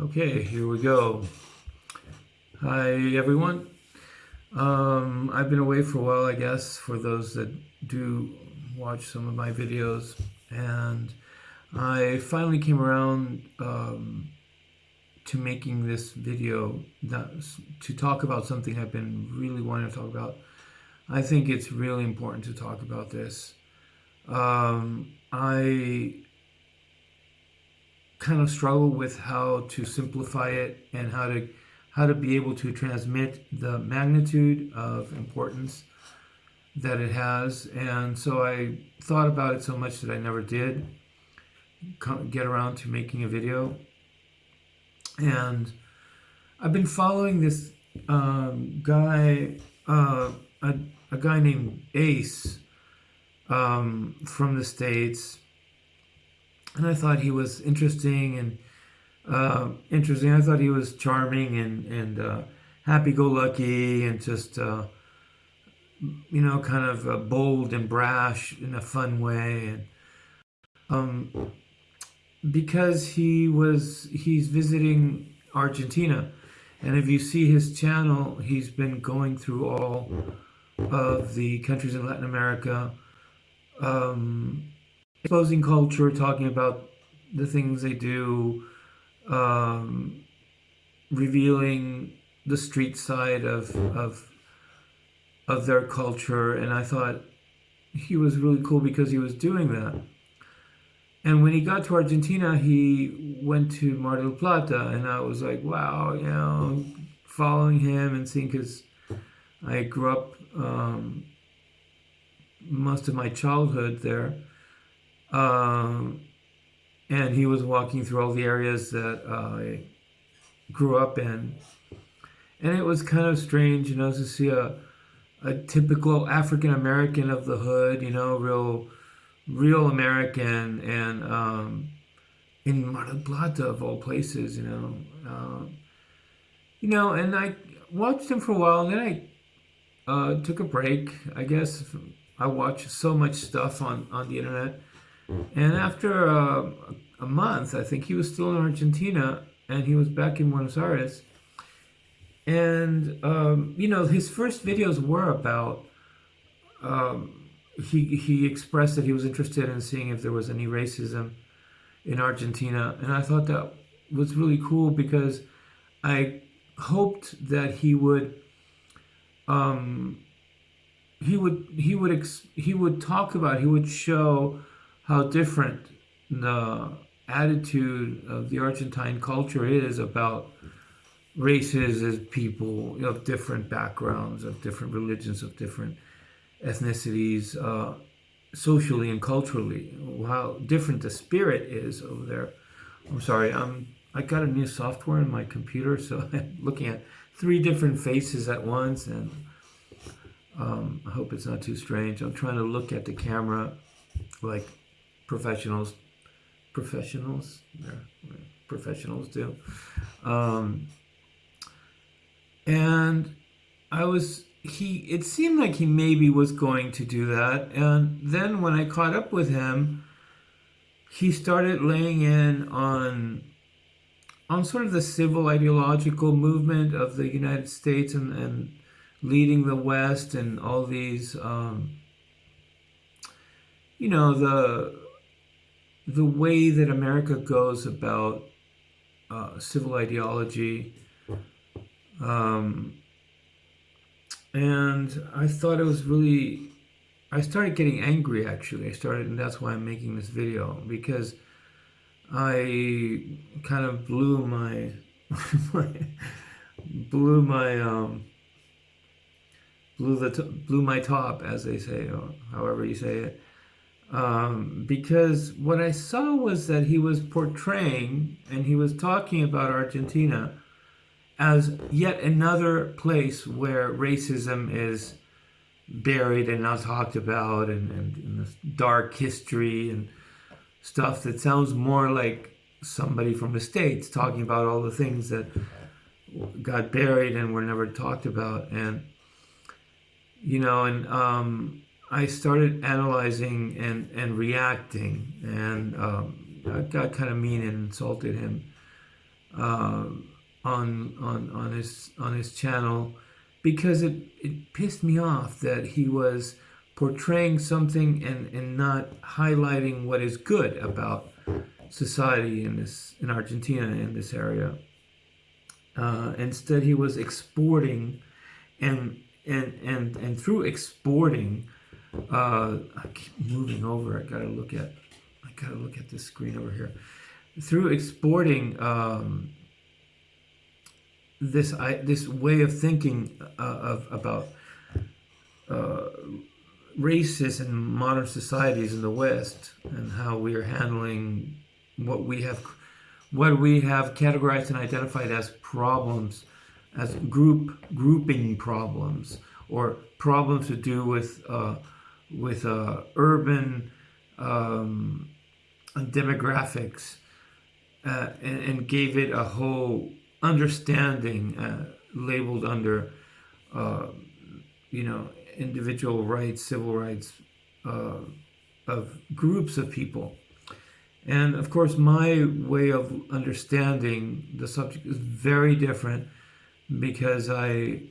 Okay, here we go. Hi, everyone. Um, I've been away for a while, I guess, for those that do watch some of my videos. And I finally came around um, to making this video to talk about something I've been really wanting to talk about. I think it's really important to talk about this. Um, I kind of struggle with how to simplify it and how to how to be able to transmit the magnitude of importance that it has. And so I thought about it so much that I never did get around to making a video. And I've been following this um, guy uh, a, a guy named Ace um, from the States and I thought he was interesting and uh, interesting. I thought he was charming and and uh, happy-go-lucky and just uh, you know kind of uh, bold and brash in a fun way and um, because he was he's visiting Argentina and if you see his channel he's been going through all of the countries in Latin America um, exposing culture, talking about the things they do, um, revealing the street side of, of of their culture, and I thought he was really cool because he was doing that. And when he got to Argentina, he went to Mar del Plata, and I was like, wow, you know, following him and seeing because I grew up um, most of my childhood there. Um, and he was walking through all the areas that I grew up in. And it was kind of strange, you know, to see a, a typical African American of the hood, you know, real, real American, and um, in Mar Plata of all places, you know, uh, you know, and I watched him for a while, and then I uh, took a break. I guess I watch so much stuff on on the internet and after uh, a month, I think he was still in Argentina and he was back in Buenos Aires. And, um, you know, his first videos were about, um, he, he expressed that he was interested in seeing if there was any racism in Argentina. And I thought that was really cool because I hoped that he would, um, he would, he would, he would talk about, he would show how different the attitude of the Argentine culture is about races as people of different backgrounds, of different religions, of different ethnicities, uh, socially and culturally, how different the spirit is over there. I'm sorry, I'm, I got a new software in my computer, so I'm looking at three different faces at once, and um, I hope it's not too strange. I'm trying to look at the camera like professionals professionals professionals do. Um, and I was he it seemed like he maybe was going to do that. And then when I caught up with him he started laying in on on sort of the civil ideological movement of the United States and, and leading the West and all these um, you know the the way that America goes about uh, civil ideology. Um, and I thought it was really, I started getting angry actually. I started, and that's why I'm making this video because I kind of blew my, my blew my, um, blew the, blew my top as they say, or however you say it um, because what I saw was that he was portraying and he was talking about Argentina as yet another place where racism is buried and not talked about and, and, and this dark history and stuff that sounds more like somebody from the States talking about all the things that got buried and were never talked about. And, you know, and um, I started analyzing and, and reacting, and um, I got kind of mean and insulted him. uh, on on on his on his channel because it, it pissed me off that he was portraying something and, and not highlighting what is good about society in this in Argentina in this area. Uh, instead, he was exporting, and and and and through exporting, uh, I keep moving over. I gotta look at I gotta look at this screen over here. Through exporting um, this I, this way of thinking uh, of about uh, races in modern societies in the West and how we are handling what we have what we have categorized and identified as problems as group grouping problems or problems to do with uh, with uh, urban um, demographics uh, and, and, gave it a whole understanding uh, labeled under uh, you know individual rights civil rights uh, of groups of people. And of course my way of understanding the subject is very different because I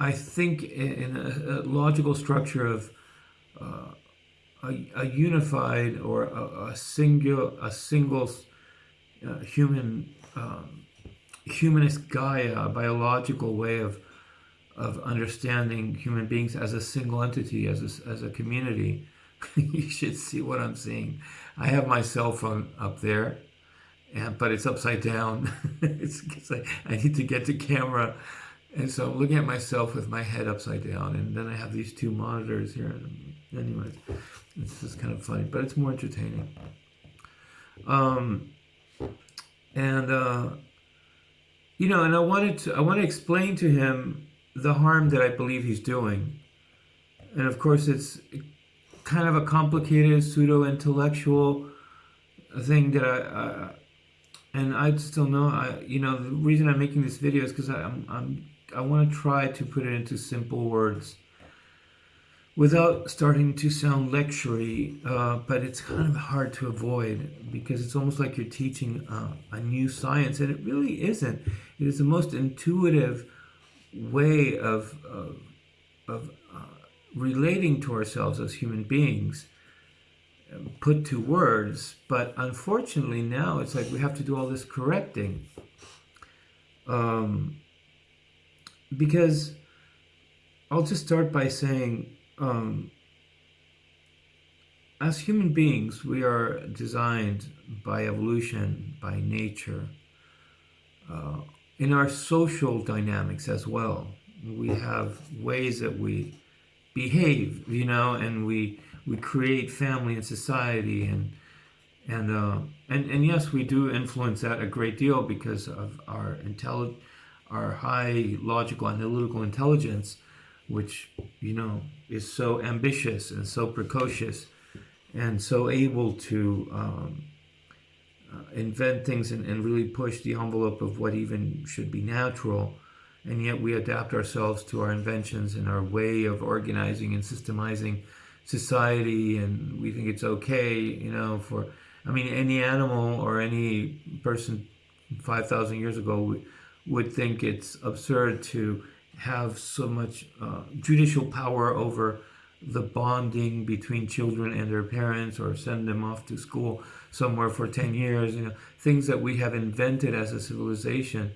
I think in a, a logical structure of uh, a, a, unified or a, a single a single uh, human um, humanist Gaia, a biological way of of understanding human beings as a single entity, as a, as a community. you should see what I'm seeing. I have my cell phone up there, and but it's upside down. it's, it's like I need to get the camera, and so I'm looking at myself with my head upside down, and then I have these two monitors here. Anyways, it's just kind of funny, but it's more entertaining. Um, and uh, you know, and I wanted to I want to explain to him the harm that I believe he's doing. And of course, it's kind of a complicated pseudo intellectual thing that I, uh, and I still know I you know the reason I'm making this video is because I'm I'm I want to try to put it into simple words without starting to sound lectury, uh, but it's kind of hard to avoid because it's almost like you're teaching uh, a new science, and it really isn't. It is the most intuitive way of, of, of uh, relating to ourselves as human beings um, put to words, but unfortunately now it's like we have to do all this correcting. Um, because I'll just start by saying um, as human beings, we are designed by evolution, by nature, uh, in our social dynamics as well. We have ways that we behave, you know, and we we create family and society, and and uh, and and yes, we do influence that a great deal because of our intelli- our high logical analytical intelligence which, you know, is so ambitious and so precocious and so able to um, uh, invent things and, and really push the envelope of what even should be natural. And yet we adapt ourselves to our inventions and our way of organizing and systemizing society. And we think it's okay, you know, for, I mean, any animal or any person 5,000 years ago would think it's absurd to have so much uh, judicial power over the bonding between children and their parents or send them off to school somewhere for 10 years you know things that we have invented as a civilization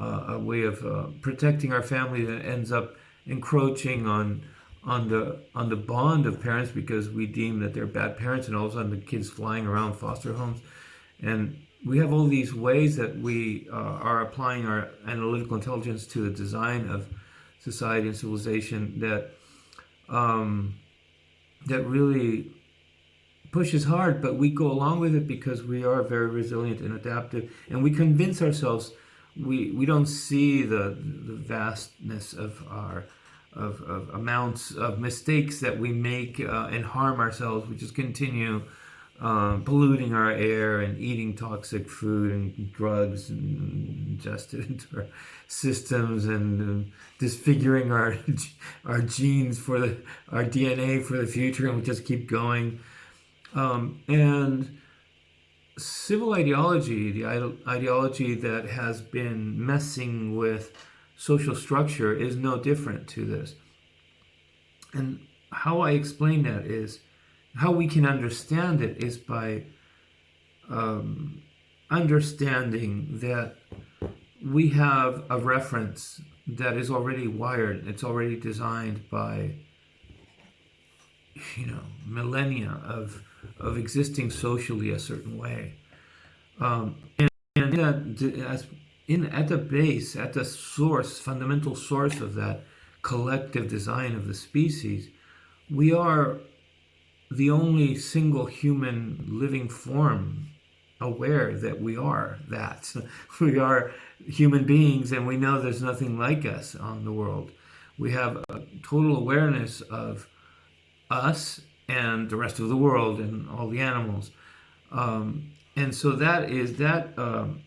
uh, a way of uh, protecting our family that ends up encroaching on on the on the bond of parents because we deem that they're bad parents and all of a sudden the kids flying around foster homes. And we have all these ways that we uh, are applying our analytical intelligence to the design of society and civilization that um, that really pushes hard, but we go along with it because we are very resilient and adaptive, and we convince ourselves we we don't see the the vastness of our of, of amounts of mistakes that we make uh, and harm ourselves. We just continue um, polluting our air and eating toxic food and drugs and ingested into our systems and uh, disfiguring our our genes for the our DNA for the future, and we just keep going. Um, and civil ideology, the ideology that has been messing with social structure, is no different to this. And how I explain that is how we can understand it is by um, understanding that we have a reference that is already wired, it's already designed by you know millennia of of existing socially a certain way. Um, and, and as in at the base at the source fundamental source of that collective design of the species we are the only single human living form aware that we are that we are human beings and we know there's nothing like us on the world we have a total awareness of us and the rest of the world and all the animals. Um, and so that is that um,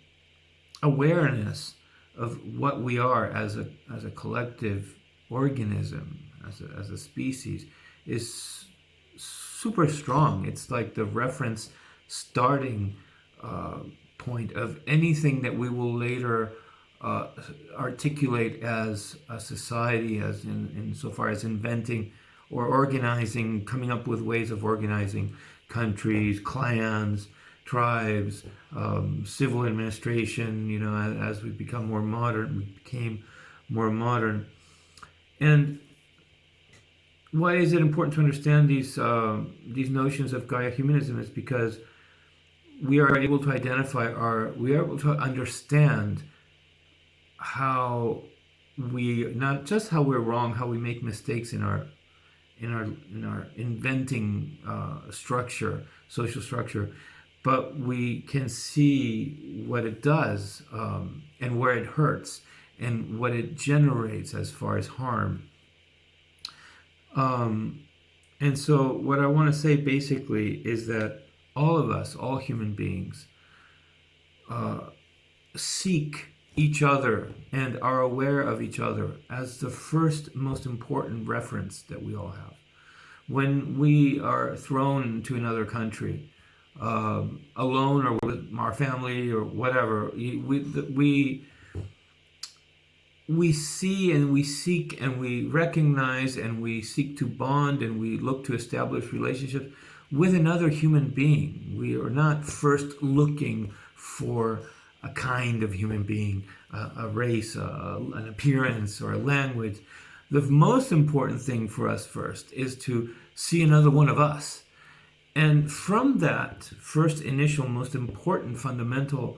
awareness of what we are as a as a collective organism, as a, as a species, is super strong. It's like the reference starting uh, point of anything that we will later uh, articulate as a society, as in, in so far as inventing or organizing, coming up with ways of organizing countries, clans, tribes, um, civil administration, you know, as, as we become more modern, we became more modern. And why is it important to understand these uh, these notions of Gaia humanism is because we are able to identify our, we are able to understand how we, not just how we're wrong, how we make mistakes in our in our in our inventing uh, structure, social structure, but we can see what it does um, and where it hurts and what it generates as far as harm. Um, and so, what I want to say basically is that all of us, all human beings, uh, seek each other and are aware of each other as the first most important reference that we all have. When we are thrown to another country, um, alone or with our family or whatever, we, we, we see and we seek and we recognize and we seek to bond and we look to establish relationships with another human being. We are not first looking for a kind of human being, a, a race, a, an appearance, or a language. The most important thing for us first is to see another one of us. And from that first initial, most important, fundamental,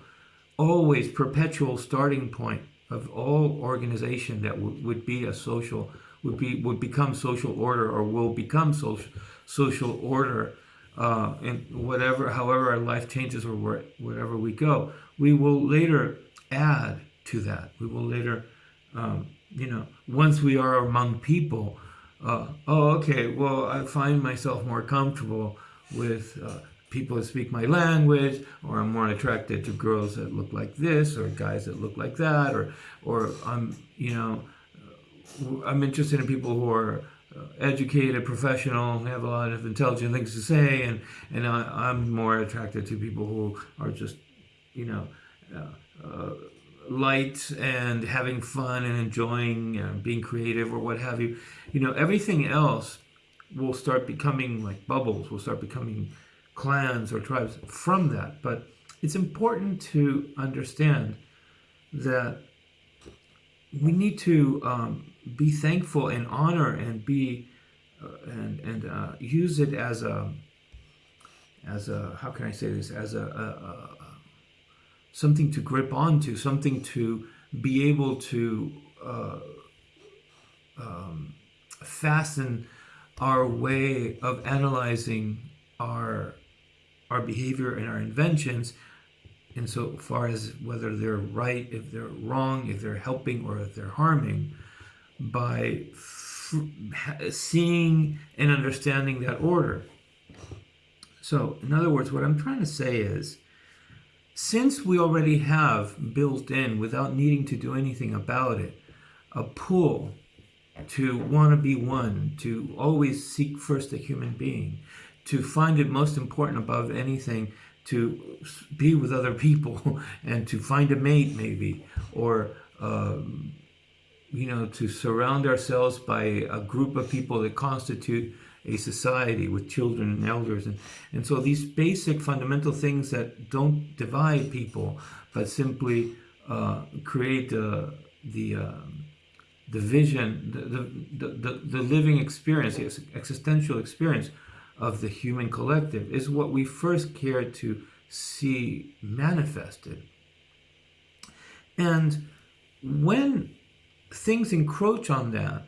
always perpetual starting point of all organization that would be a social, would be would become social order or will become social social order uh, and whatever, however our life changes or where, wherever we go, we will later add to that. We will later, um, you know, once we are among people, uh, oh, okay, well, I find myself more comfortable with uh, people that speak my language, or I'm more attracted to girls that look like this, or guys that look like that, or, or I'm, you know, I'm interested in people who are uh, educated, professional, have a lot of intelligent things to say, and and I, am more attracted to people who are just, you know, uh, uh, light and having fun and enjoying uh, being creative or what have you. You know, everything else will start becoming like bubbles. Will start becoming clans or tribes from that. But it's important to understand that we need to um, be thankful and honor and be uh, and and uh, use it as a as a how can I say this as a, a, a something to grip onto, something to be able to uh, um, fasten our way of analyzing our our behavior and our inventions insofar as whether they're right, if they're wrong, if they're helping or if they're harming by seeing and understanding that order. So, in other words, what I'm trying to say is, since we already have built in, without needing to do anything about it, a pull to want to be one, to always seek first a human being, to find it most important above anything to be with other people and to find a mate maybe or um, you know to surround ourselves by a group of people that constitute a society with children and elders. And, and so these basic fundamental things that don't divide people but simply uh, create uh, the uh, the vision the, the, the, the living experience the existential experience of the human collective is what we first care to see manifested. And when things encroach on that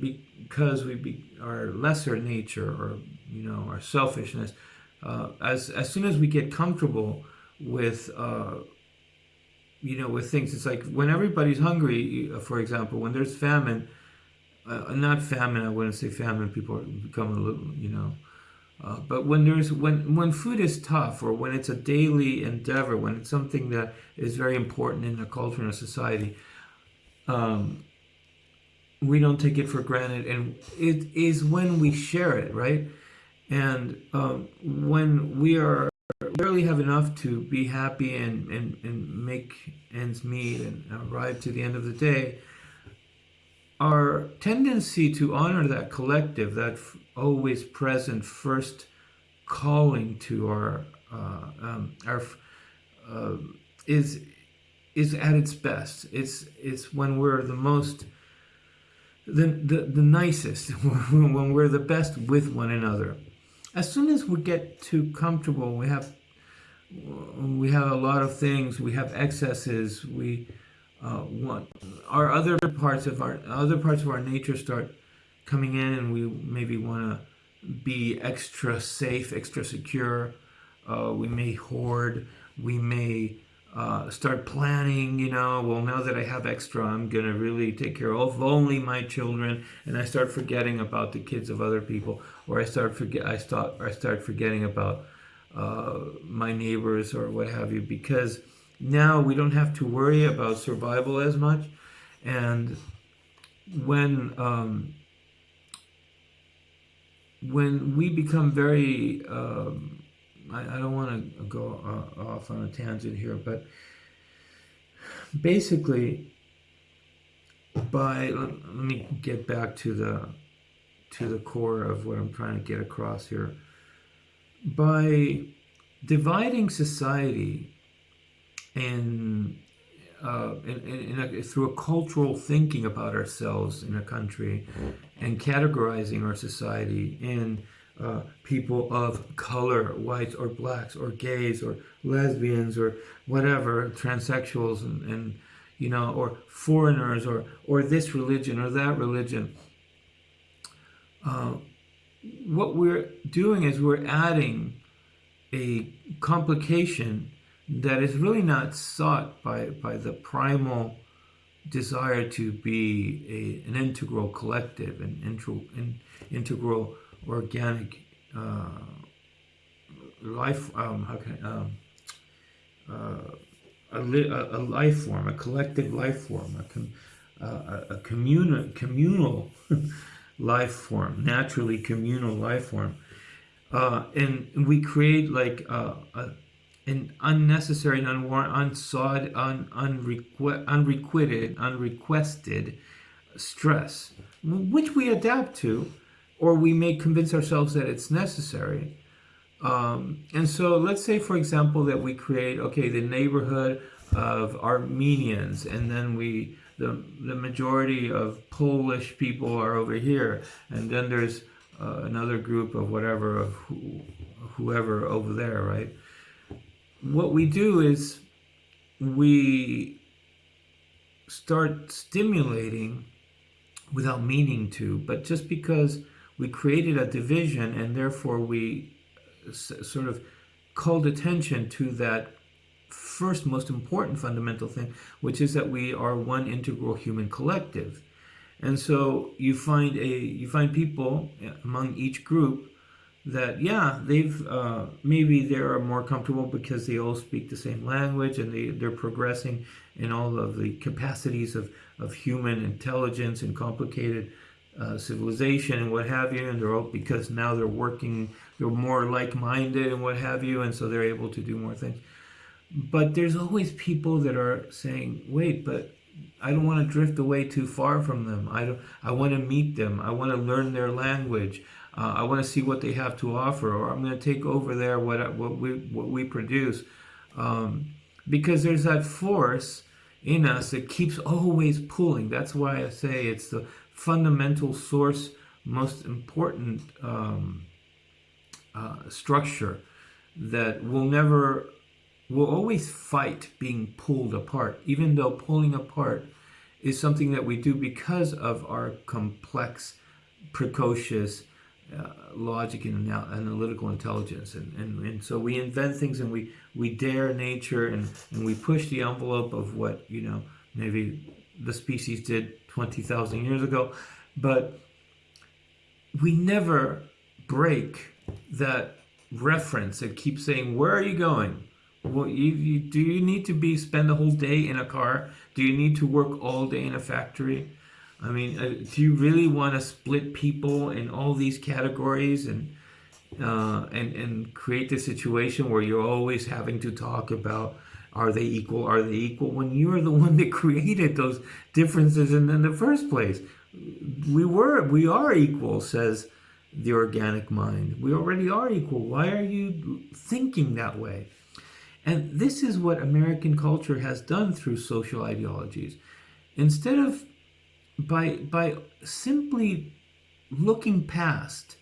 because we be our lesser nature or you know our selfishness uh, as as soon as we get comfortable with uh, you know with things it's like when everybody's hungry for example when there's famine uh, not famine I wouldn't say famine people become a little you know uh, but when there's when when food is tough or when it's a daily endeavor when it's something that is very important in a culture and a society um, we don't take it for granted. And it is when we share it right? And um, when we are barely have enough to be happy and, and, and make ends meet and arrive to the end of the day our tendency to honor that collective that always present first calling to our uh, um, our uh, is is at its best it's it's when we're the most the, the, the nicest, when we're the best with one another. As soon as we get too comfortable, we have we have a lot of things, we have excesses, we uh, want our other parts of our other parts of our nature start coming in, and we maybe want to be extra safe, extra secure. Uh, we may hoard. We may uh, start planning, you know, well, now that I have extra, I'm going to really take care of only my children. And I start forgetting about the kids of other people, or I start forget, I start, I start forgetting about uh, my neighbors or what have you, because now we don't have to worry about survival as much. And when, um, when we become very, um, I, I don't want to go uh, off on a tangent here, but basically, by let, let me get back to the to the core of what I'm trying to get across here. By dividing society in, uh, in, in a, through a cultural thinking about ourselves in a country and categorizing our society in uh, people of color, whites or blacks or gays or lesbians or whatever, transsexuals and, and you know, or foreigners or, or this religion or that religion. Uh, what we're doing is we're adding a complication that is really not sought by, by the primal desire to be a, an integral collective, an integral, an integral organic uh, life, um, how can I, um, uh, a, a, a, life form, a collective life form, a, com, uh, a communal, communal life form, naturally communal life form. Uh, and we create like a, an unnecessary and unsought, un, unrequ unrequited, unrequested stress, which we adapt to or we may convince ourselves that it's necessary. Um, and so let's say, for example, that we create, okay, the neighborhood of Armenians, and then we, the, the majority of Polish people are over here, and then there's uh, another group of whatever, of who, whoever over there, right? What we do is we start stimulating without meaning to, but just because we created a division and therefore we sort of called attention to that first most important fundamental thing, which is that we are one integral human collective. And so you find a you find people among each group that yeah they've uh, maybe they're more comfortable because they all speak the same language and they they're progressing in all of the capacities of of human intelligence and complicated uh, civilization and what have you, and they're all because now they're working, they're more like-minded and what have you, and so they're able to do more things. But there's always people that are saying, "Wait, but I don't want to drift away too far from them. I don't. I want to meet them. I want to learn their language. Uh, I want to see what they have to offer, or I'm going to take over there what what we what we produce, um, because there's that force in us that keeps always pulling. That's why I say it's the fundamental source, most important um, uh, structure that will never, will always fight being pulled apart, even though pulling apart is something that we do because of our complex, precocious, uh, logic and analytical intelligence. And, and, and so we invent things and we we dare nature and, and we push the envelope of what you know maybe the species did 20,000 years ago. But we never break that reference and keep saying where are you going? Well you, you do you need to be spend the whole day in a car? Do you need to work all day in a factory I mean, uh, do you really want to split people in all these categories and uh, and and create the situation where you're always having to talk about are they equal? Are they equal? When you're the one that created those differences in, in the first place, we were we are equal, says the organic mind. We already are equal. Why are you thinking that way? And this is what American culture has done through social ideologies. Instead of by by simply looking past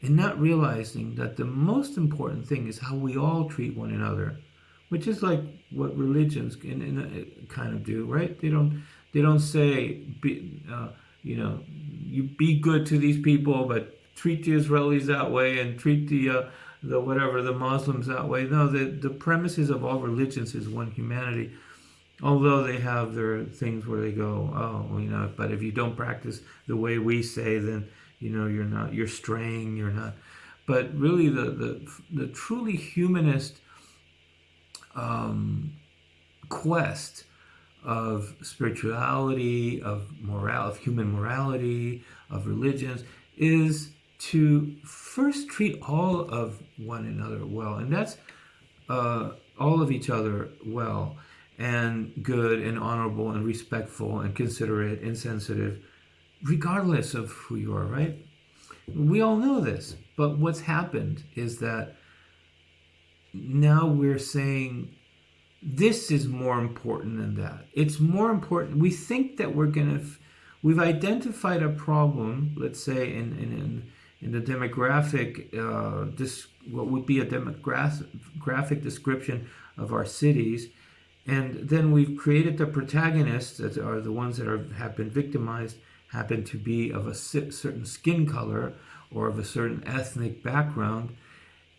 and not realizing that the most important thing is how we all treat one another, which is like what religions uh, kind of do, right? They don't they don't say be, uh, you know you be good to these people, but treat the Israelis that way and treat the uh, the whatever the Muslims that way. No, the the premises of all religions is one humanity although they have their things where they go, oh, you know, but if you don't practice the way we say, then you know you're not, you're straying, you're not. But really, the the the truly humanist um, quest of spirituality, of moral, of human morality, of religions, is to first treat all of one another well, and that's uh, all of each other well and good and honorable and respectful and considerate and sensitive, regardless of who you are, right? We all know this, but what's happened is that now we're saying this is more important than that. It's more important. We think that we're going to, we've identified a problem, let's say in, in, in, the demographic, uh, this, what would be a demographic description of our cities, and then we've created the protagonists that are the ones that are, have been victimized, happen to be of a certain skin color or of a certain ethnic background.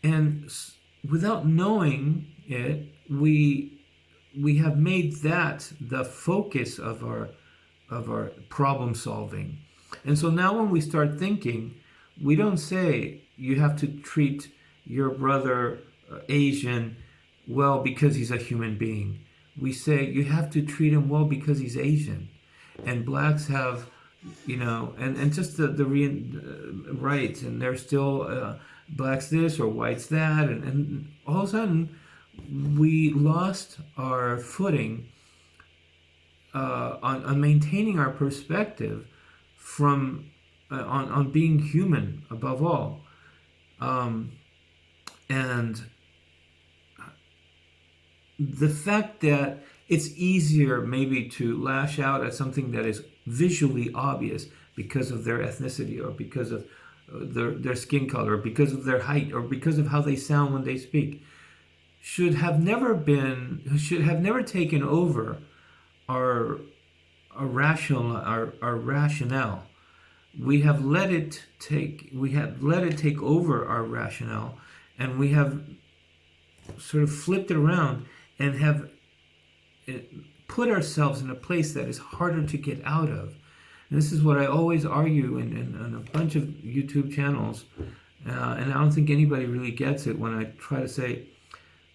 And without knowing it, we, we have made that the focus of our, of our problem solving. And so now when we start thinking, we don't say you have to treat your brother uh, Asian well because he's a human being we say you have to treat him well because he's Asian, and blacks have, you know, and and just the the re, uh, rights, and they're still uh, blacks this or whites that, and and all of a sudden we lost our footing uh, on on maintaining our perspective from uh, on on being human above all, um, and the fact that it's easier maybe to lash out at something that is visually obvious because of their ethnicity or because of uh, their, their skin color, or because of their height, or because of how they sound when they speak, should have never been, should have never taken over our, our rational, our, our rationale. We have let it take, we have let it take over our rationale, and we have sort of flipped it around and have eh, put ourselves in a place that is harder to get out of. And this is what I always argue in, in, in a bunch of YouTube channels, uh, and I don't think anybody really gets it when I try to say,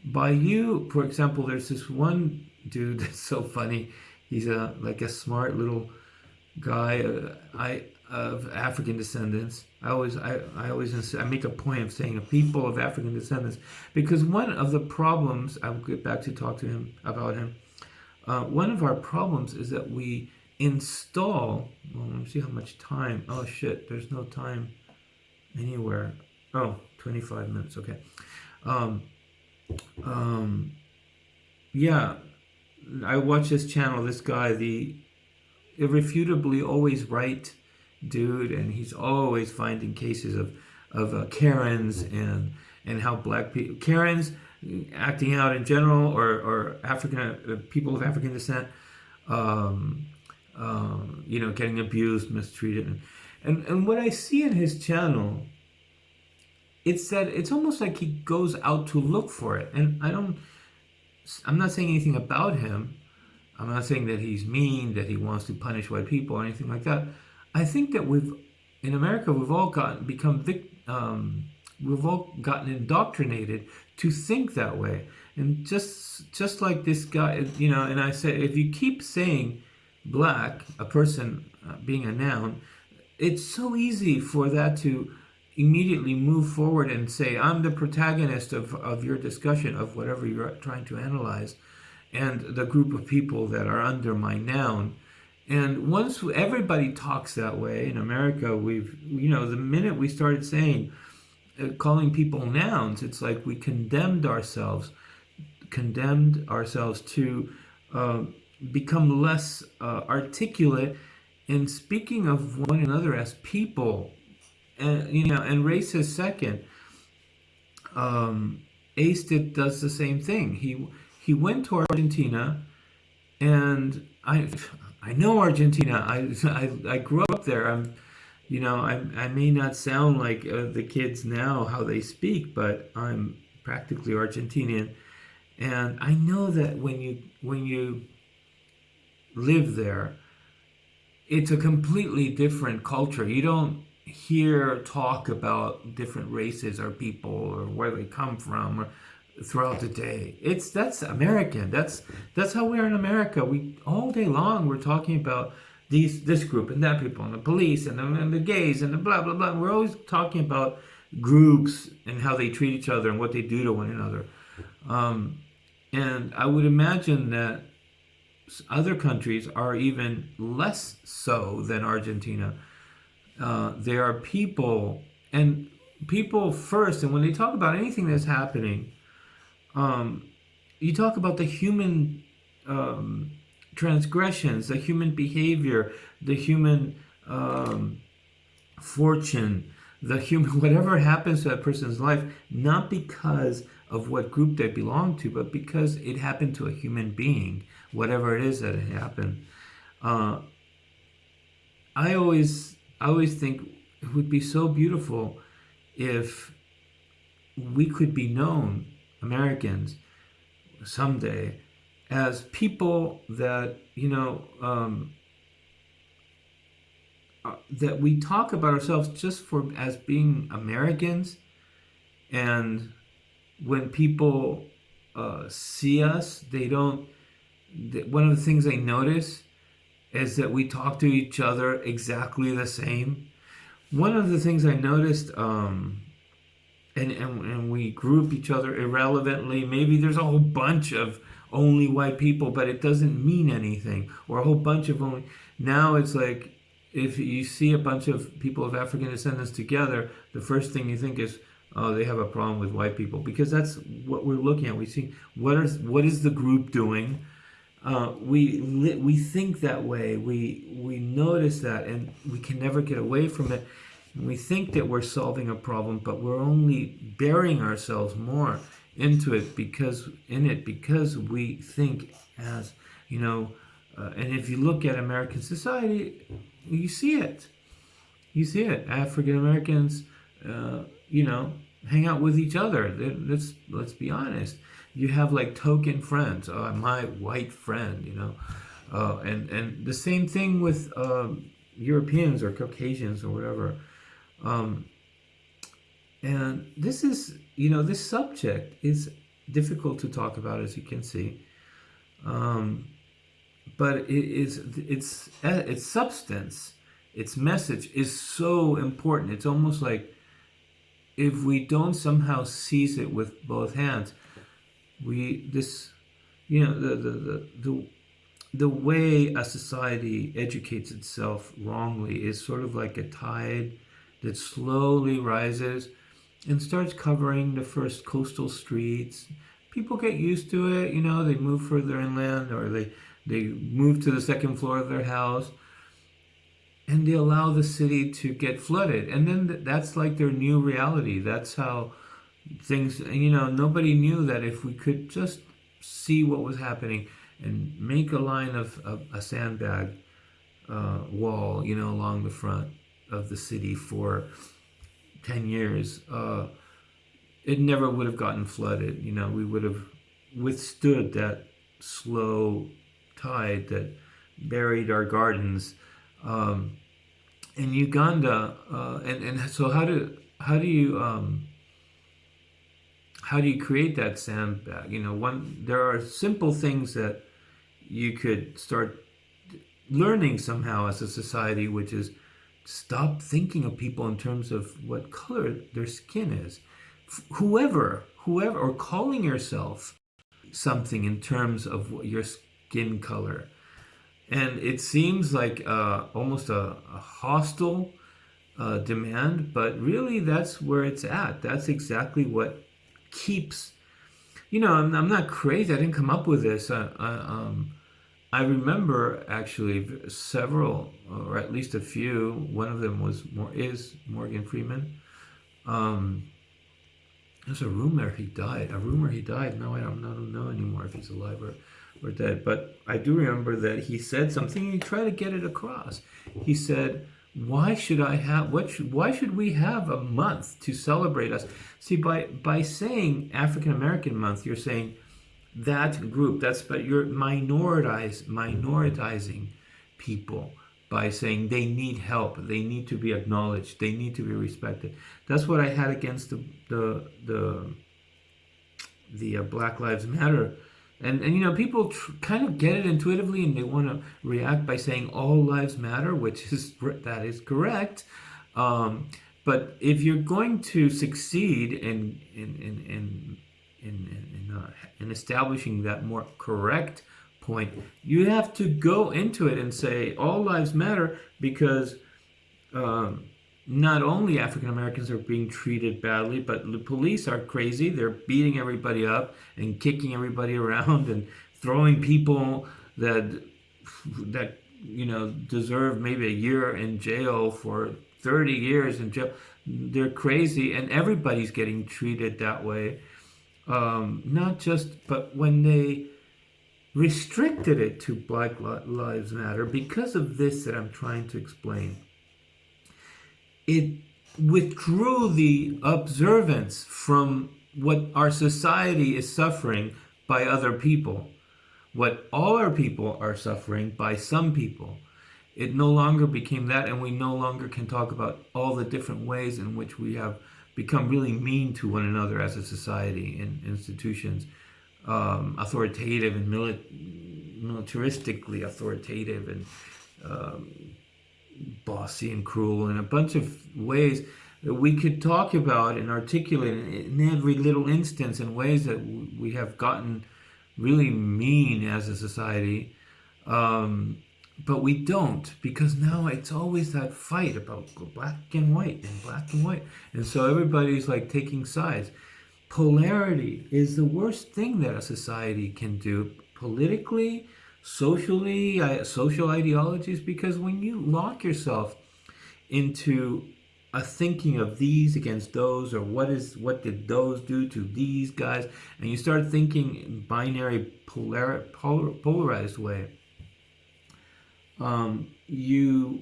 by you, for example, there's this one dude that's so funny. He's a like a smart little guy. Uh, I of African descendants. I always, I, I always, ins- I make a point of saying a people of African descendants because one of the problems I'll get back to talk to him about him. Uh, one of our problems is that we install. Well, let me see how much time. Oh shit, there's no time anywhere. Oh, 25 minutes. Okay. Um, um, yeah, I watch this channel. This guy, the irrefutably always right dude, and he's always finding cases of of uh, Karens and and how black people Karens acting out in general or or African uh, people of African descent, um, um, you know, getting abused, mistreated, and, and what I see in his channel. It's that it's almost like he goes out to look for it, and I don't. I'm not saying anything about him. I'm not saying that he's mean, that he wants to punish white people or anything like that. I think that we've, in America, we've all gotten become vic, um, we've all gotten indoctrinated to think that way. And just just like this guy, you know, and I say, if you keep saying black, a person uh, being a noun, it's so easy for that to immediately move forward and say, I'm the protagonist of, of your discussion of whatever you're trying to analyze and the group of people that are under my noun. And once everybody talks that way in America, we've, you know, the minute we started saying, uh, calling people nouns, it's like we condemned ourselves, condemned ourselves to uh, become less uh, articulate in speaking of one another as people, and you know, and race is second. Um, Ace did, does the same thing. He he went to Argentina, and I I know Argentina. I I, I grew up there. I'm, you know, I I may not sound like uh, the kids now how they speak, but I'm practically Argentinian, and I know that when you when you live there, it's a completely different culture. You don't hear talk about different races or people or where they come from or throughout the day. It's that's American. That's that's how we are in America. We all day long we're talking about these this group and that people and the police and the, and the gays and the blah blah blah. We're always talking about groups and how they treat each other and what they do to one another. Um, and I would imagine that other countries are even less so than Argentina. Uh, there are people and people first, and when they talk about anything that's happening, um, you talk about the human um, transgressions, the human behavior, the human um, fortune, the human whatever happens to that person's life, not because of what group they belong to, but because it happened to a human being, whatever it is that it happened. Uh, I always, I always think it would be so beautiful if we could be known Americans someday as people that you know um, uh, that we talk about ourselves just for as being Americans, and when people uh, see us, they don't. One of the things they notice is that we talk to each other exactly the same. One of the things I noticed um, and, and, and we group each other irrelevantly. Maybe there's a whole bunch of only white people, but it doesn't mean anything. Or a whole bunch of only. Now it's like if you see a bunch of people of African descendants together, the first thing you think is, oh, they have a problem with white people because that's what we're looking at. We see what is what is the group doing. Uh, we we think that way. We we notice that, and we can never get away from it. We think that we're solving a problem, but we're only burying ourselves more into it because in it because we think as you know. Uh, and if you look at American society, you see it. You see it. African Americans, uh, you know, hang out with each other. Let's let's be honest. You have like token friends. Oh, my white friend, you know, uh, and and the same thing with um, Europeans or Caucasians or whatever. Um, and this is, you know, this subject is difficult to talk about, as you can see. Um, but it is its its substance its message is so important. It's almost like if we don't somehow seize it with both hands, we this you know the the the, the the way a society educates itself wrongly is sort of like a tide that slowly rises and starts covering the first coastal streets. People get used to it, you know, they move further inland or they, they move to the second floor of their house and they allow the city to get flooded. And then that's like their new reality. That's how things, you know, nobody knew that if we could just see what was happening and make a line of, of a sandbag uh, wall, you know, along the front of the city for 10 years, uh, it never would have gotten flooded. You know, we would have withstood that slow tide that buried our gardens. Um, in Uganda, uh, and, and so how do, how do you, um, how do you create that sandbag? You know, one, there are simple things that you could start learning somehow as a society, which is stop thinking of people in terms of what color their skin is. Whoever, whoever, or calling yourself something in terms of your skin color. And it seems like uh, almost a, a hostile uh, demand, but really that's where it's at. That's exactly what keeps, you know, I'm, I'm not crazy. I didn't come up with this. Um, I remember actually several, or at least a few. One of them was is Morgan Freeman. Um, there's a rumor he died. A rumor he died. No, I don't, I don't know anymore if he's alive or, or dead. But I do remember that he said something. He tried to get it across. He said, "Why should I have? What? Should, why should we have a month to celebrate us?" See, by by saying African American Month, you're saying that group. That's but you're minoritize, minoritizing people by saying they need help, they need to be acknowledged, they need to be respected. That's what I had against the the the, the uh, Black Lives Matter. And, and you know people kind of get it intuitively and they want to react by saying all lives matter which is that is correct um, but if you're going to succeed in in, in, in in, in, uh, in establishing that more correct point, you have to go into it and say all lives matter because um, not only African Americans are being treated badly, but the police are crazy. They're beating everybody up and kicking everybody around and throwing people that that you know deserve maybe a year in jail for 30 years in jail. They're crazy, and everybody's getting treated that way um, not just, but when they restricted it to Black Lives Matter, because of this that I'm trying to explain, it withdrew the observance from what our society is suffering by other people, what all our people are suffering by some people. It no longer became that, and we no longer can talk about all the different ways in which we have become really mean to one another as a society and institutions, um, authoritative and mili- militaristically authoritative and um, bossy and cruel in a bunch of ways that we could talk about and articulate in every little instance in ways that we have gotten really mean as a society. Um, but we don't because now it's always that fight about black and white and black and white. And so everybody's like taking sides. Polarity is the worst thing that a society can do politically socially uh, social ideologies because when you lock yourself into a thinking of these against those or what is what did those do to these guys and you start thinking in binary polar, polar polarized way um, you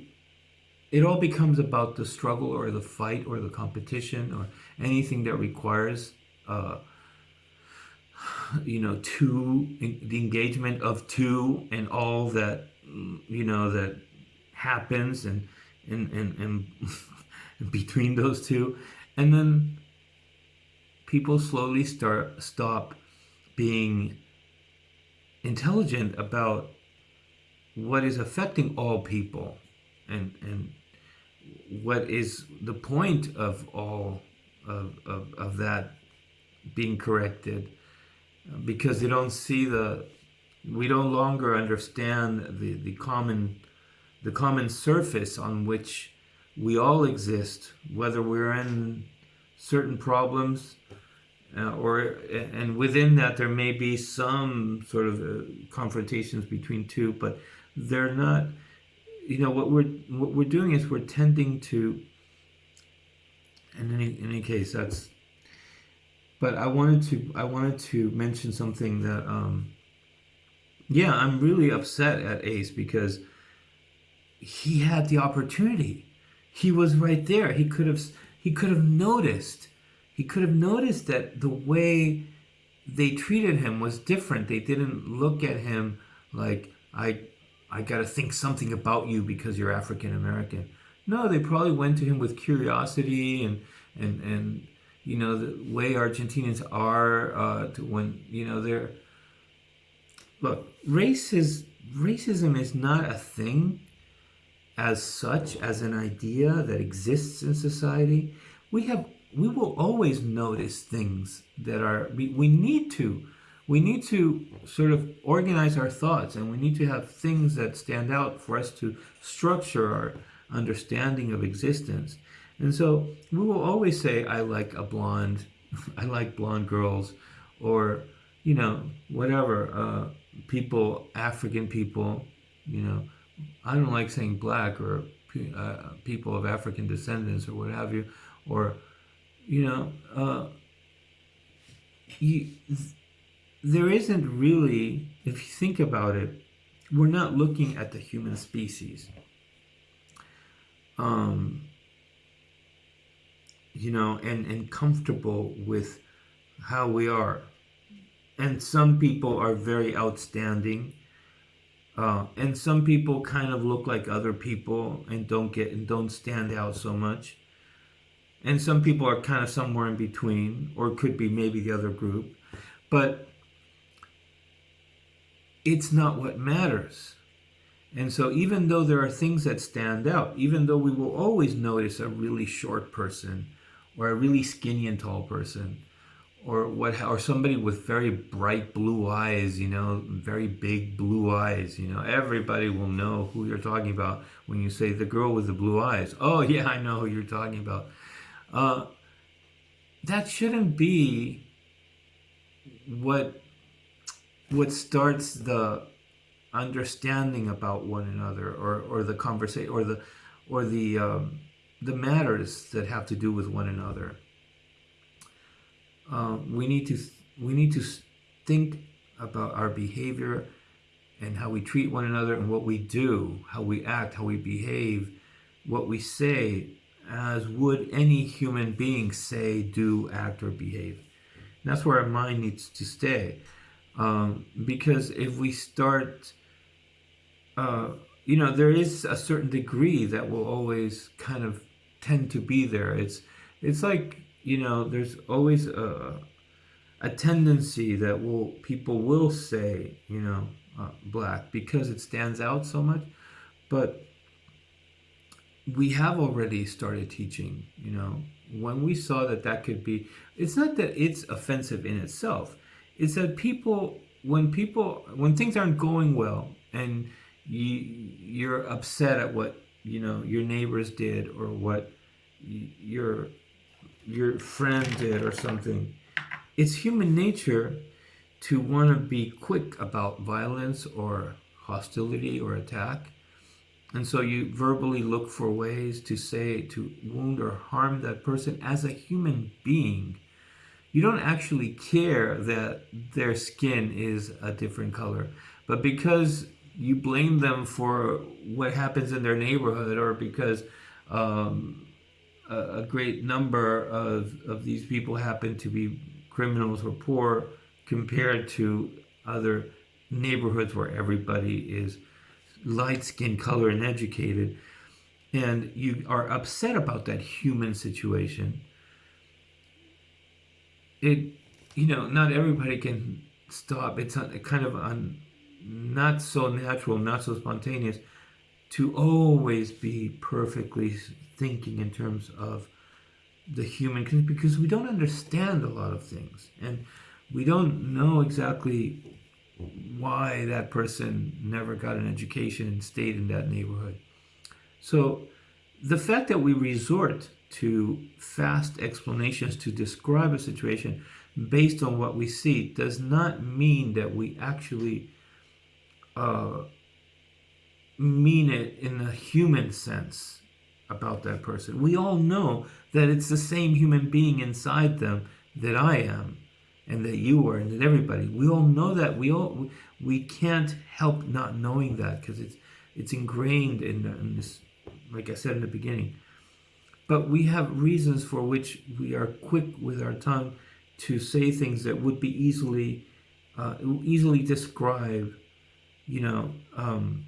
it all becomes about the struggle or the fight or the competition or anything that requires uh, you know two the engagement of two and all that you know that happens and and and, and between those two. And then people slowly start stop being intelligent about what is affecting all people and and what is the point of all of, of, of that being corrected? Because they don't see the we no longer understand the, the common the common surface on which we all exist whether we're in certain problems uh, or and within that there may be some sort of uh, confrontations between two but they're not you know what we're what we're doing is we're tending to in any in any case that's but I wanted to I wanted to mention something that um yeah I'm really upset at Ace because he had the opportunity he was right there he could have he could have noticed he could have noticed that the way they treated him was different. They didn't look at him like, I, I got to think something about you because you're African American. No, they probably went to him with curiosity and, and, and you know, the way Argentinians are uh, to when, you know, they're, look, race is, racism is not a thing as such, as an idea that exists in society. We have we will always notice things that are we, we need to we need to sort of organize our thoughts and we need to have things that stand out for us to structure our understanding of existence. And so we will always say i like a blonde i like blonde girls or you know whatever uh, people african people you know. I don't like saying black or uh, people of african descendants or what have you or you know, uh, you, there isn't really, if you think about it, we're not looking at the human species. Um, you know, and, and comfortable with how we are. And some people are very outstanding. Uh, and some people kind of look like other people and don't get and don't stand out so much and some people are kind of somewhere in between or could be maybe the other group but it's not what matters. And so even though there are things that stand out even though we will always notice a really short person or a really skinny and tall person or what or somebody with very bright blue eyes you know very big blue eyes you know everybody will know who you're talking about when you say the girl with the blue eyes. Oh yeah i know who you're talking about. Uh, that shouldn't be what what starts the understanding about one another or, or the conversation or the or the um, the matters that have to do with one another. Uh, we need to we need to think about our behavior and how we treat one another and what we do, how we act, how we behave, what we say, as would any human being say, do, act, or behave. And that's where our mind needs to stay. Um, because if we start, uh, you know, there is a certain degree that will always kind of tend to be there. It's, it's like, you know, there's always a, a tendency that will people will say, you know, uh, black because it stands out so much. But we have already started teaching, you know, when we saw that that could be, it's not that it's offensive in itself. It's that people, when people, when things aren't going well and you, you're upset at what, you know, your neighbors did or what your, your friend did or something, it's human nature to want to be quick about violence or hostility or attack and so you verbally look for ways to say, to wound or harm that person as a human being. You don't actually care that their skin is a different color. But because you blame them for what happens in their neighborhood or because um, a, a, great number of, of these people happen to be criminals or poor compared to other neighborhoods where everybody is light skin color and educated, and you are upset about that human situation, it, you know, not everybody can stop. It's a, kind of not so natural, not so spontaneous. to always be perfectly thinking in terms of the human because we don't understand a lot of things and we don't know exactly why that person never got an education and stayed in that neighborhood. So the fact that we resort to fast explanations to describe a situation based on what we see does not mean that we actually uh, mean it in a human sense about that person. We all know that it's the same human being inside them that I am and that you are and that everybody. We all know that. We all we can't help not knowing that because it's it's ingrained in, in this, like I said in the beginning. But we have reasons for which we are quick with our tongue to say things that would be easily uh, easily described, you know. Um,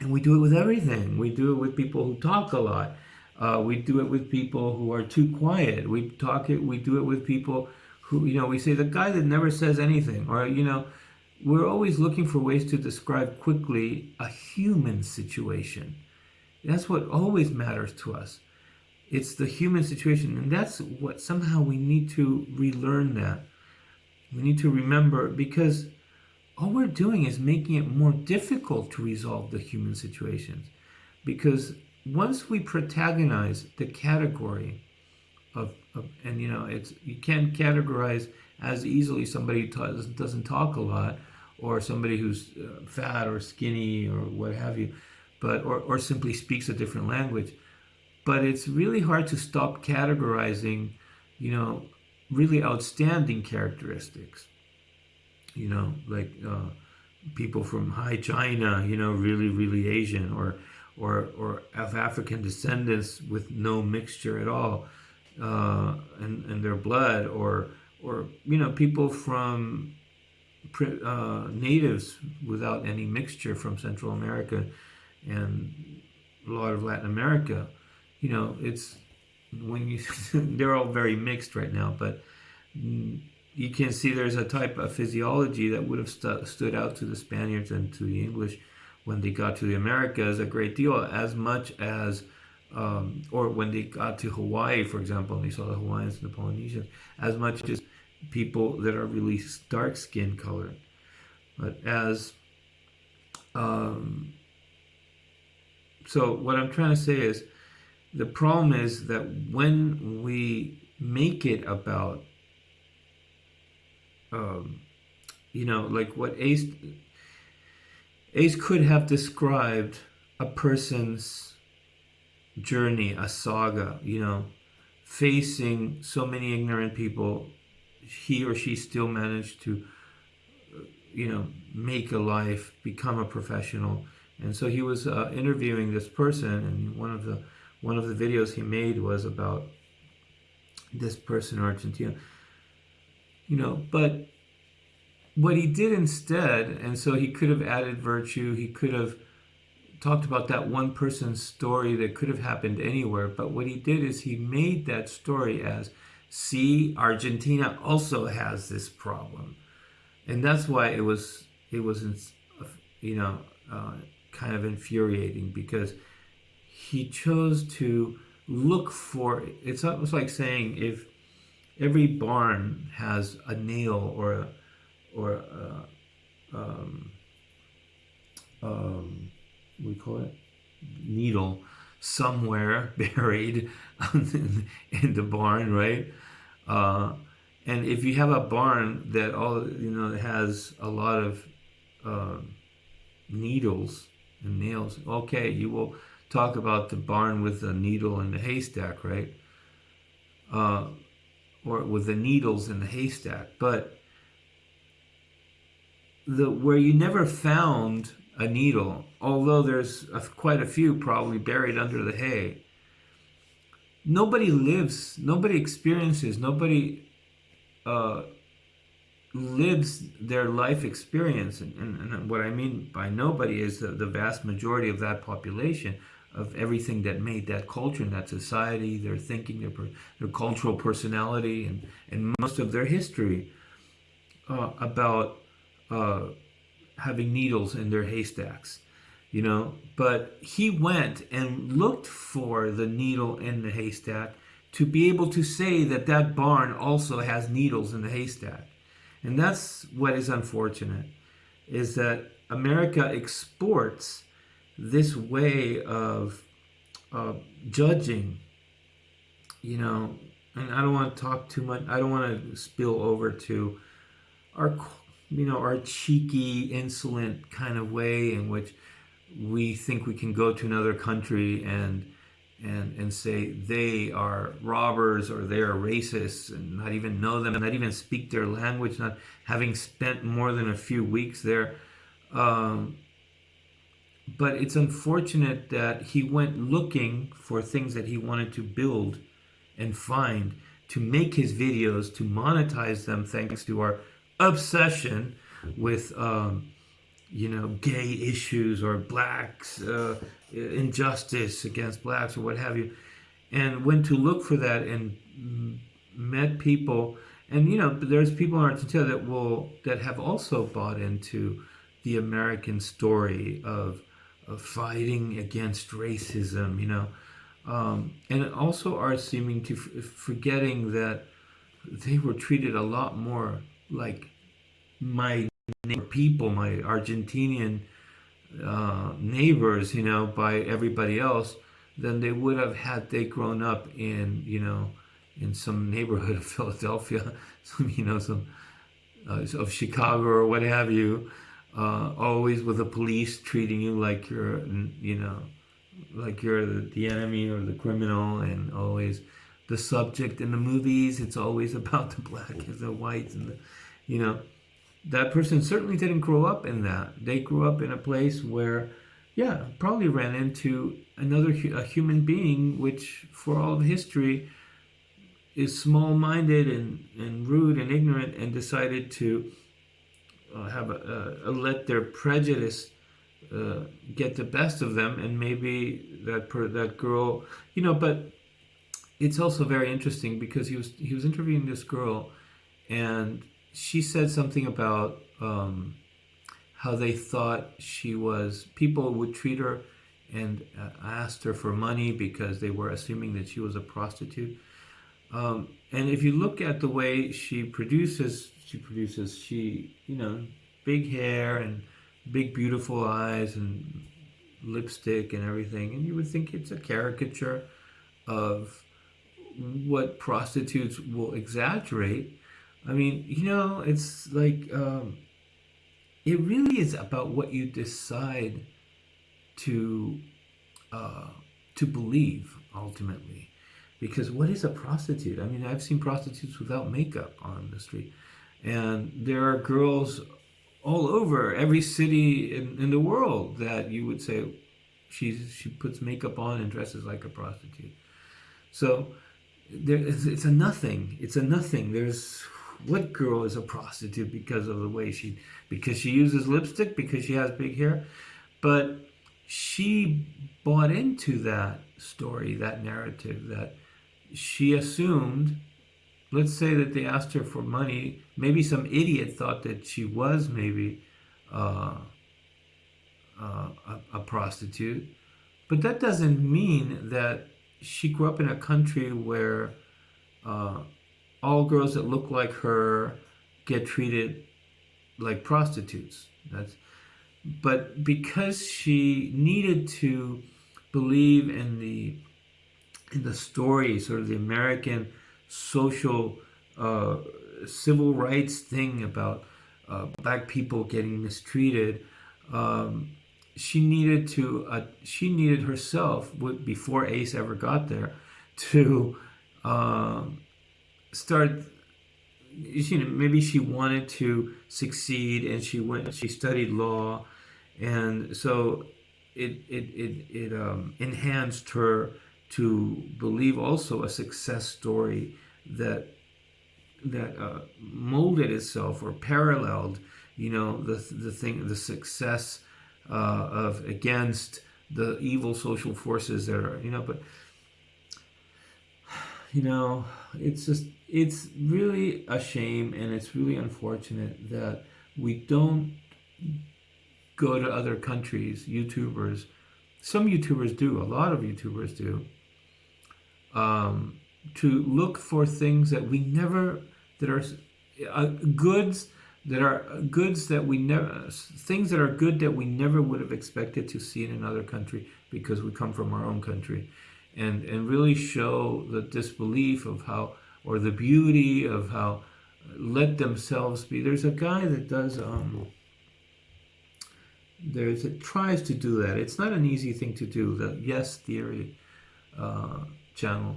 and we do it with everything. We do it with people who talk a lot. Uh, we do it with people who are too quiet. We talk it. We do it with people who, you know, we say the guy that never says anything, or you know, we're always looking for ways to describe quickly a human situation. That's what always matters to us. It's the human situation, and that's what somehow we need to relearn that. We need to remember because all we're doing is making it more difficult to resolve the human situations. Because once we protagonize the category of, of and you know, it's you can't categorize as easily somebody who doesn't talk a lot or somebody who's uh, fat or skinny or what have you, but or, or simply speaks a different language. But it's really hard to stop categorizing, you know, really outstanding characteristics you know, like uh, people from high China, you know, really, really Asian, or or or of African descendants with no mixture at all uh, their blood, or or you know, people from uh, natives without any mixture from Central America and a lot of Latin America. You know, it's when you they're all very mixed right now, but you can see there's a type of physiology that would have st stood out to the Spaniards and to the English when they got to the Americas a great deal, as much as, um, or when they got to Hawaii, for example, and they saw the Hawaiians and the Polynesians, as much as people that are really dark skin colored. But as, um, so what I'm trying to say is, the problem is that when we make it about um, you know, like what Ace Ace could have described a person's journey, a saga, you know, facing so many ignorant people, he or she still managed to, you know, make a life, become a professional. And so he was uh, interviewing this person, and one of the one of the videos he made was about this person in Argentina you know, but what he did instead, and so he could have added virtue, he could have talked about that one person's story that could have happened anywhere, but what he did is he made that story as, see, Argentina also has this problem. And that's why it was, it was, you know, uh, kind of infuriating because he chose to look for, it's almost like saying if every barn has a nail or a, or a, um, um, we call it needle somewhere buried in the barn, right? Uh, and if you have a barn that all you know has a lot of uh, needles and nails, okay, you will talk about the barn with the needle and the haystack, right? Uh, or with the needles in the haystack, but the where you never found a needle, although there's a, quite a few probably buried under the hay. Nobody lives, nobody experiences, nobody uh, lives their life experience. And, and, and, what I mean by nobody is the, the vast majority of that population of everything that made that culture and that society, their thinking, their, their cultural personality, and, and most of their history uh, about uh, having needles in their haystacks. you know. But he went and looked for the needle in the haystack to be able to say that that barn also has needles in the haystack. And that's what is unfortunate, is that America exports this way of uh, judging, you know, and I don't want to talk too much, I don't want to spill over to our, you know, our cheeky, insolent kind of way in which we think we can go to another country and and and say they are robbers or they are racists and not even know them, and not even speak their language, not having spent more than a few weeks there. Um, but it's unfortunate that he went looking for things that he wanted to build and find to make his videos to monetize them thanks to our obsession with um, you know gay issues or blacks uh, injustice against blacks or what have you. And went to look for that and met people. And you know there's people in Argentina that will that have also bought into the American story of of fighting against racism you know um, and also are seeming to forgetting that they were treated a lot more like my people my Argentinian uh, neighbors, you know, by everybody else than they would have had they grown up in, you know, in some neighborhood of Philadelphia, some, you know, some uh, of Chicago or what have you. Uh, always with the police treating you like you're, you know, like you're the, enemy or the criminal, and always the subject in the movies. It's always about the black and the whites and the, you know that person certainly didn't grow up in that. They grew up in a place where, yeah, probably ran into another a human being, which for all of history is small-minded and, and rude and ignorant and decided to have a, a, a, let their prejudice uh, get the best of them and maybe that per, that girl you know but it's also very interesting because he was he was interviewing this girl and she said something about um, how they thought she was, people would treat her and uh, asked her for money because they were assuming that she was a prostitute. Um, and if you look at the way she produces, she produces, she, you know, big hair and big beautiful eyes and lipstick and everything. And you would think it's a caricature of what prostitutes will exaggerate I mean, you know, it's like um, it really is about what you decide to uh, to believe ultimately. Because what is a prostitute? I mean, I've seen prostitutes without makeup on the street, and there are girls all over every city in, in the world that you would say she's she puts makeup on and dresses like a prostitute. So it's a nothing. It's a nothing. There's what girl is a prostitute because of the way she, because she uses lipstick, because she has big hair? But she bought into that story, that narrative, that she assumed, let's say that they asked her for money, maybe some idiot thought that she was maybe uh, uh, a, a prostitute, but that doesn't mean that she grew up in a country where uh, all girls that look like her get treated like prostitutes. That's, but because she needed to believe in the in the story, sort of the American social uh, civil rights thing about uh, black people getting mistreated, um, she needed to uh, she needed herself before Ace ever got there to um, start you know maybe she wanted to succeed and she went she studied law and so it it it, it um, enhanced her to believe also a success story that that uh, molded itself or paralleled you know the the thing the success uh, of against the evil social forces that are you know but you know it's just it's really a shame and it's really unfortunate that we don't go to other countries, YouTubers, some YouTubers do, a lot of YouTubers do, um, to look for things that we never, that are uh, goods that are goods that we never, things that are good that we never would have expected to see in another country because we come from our own country. And, and really show the disbelief of how, or the beauty of how let themselves be. There's a guy that does, um, there's it tries to do that. It's not an easy thing to do. The Yes Theory uh, channel,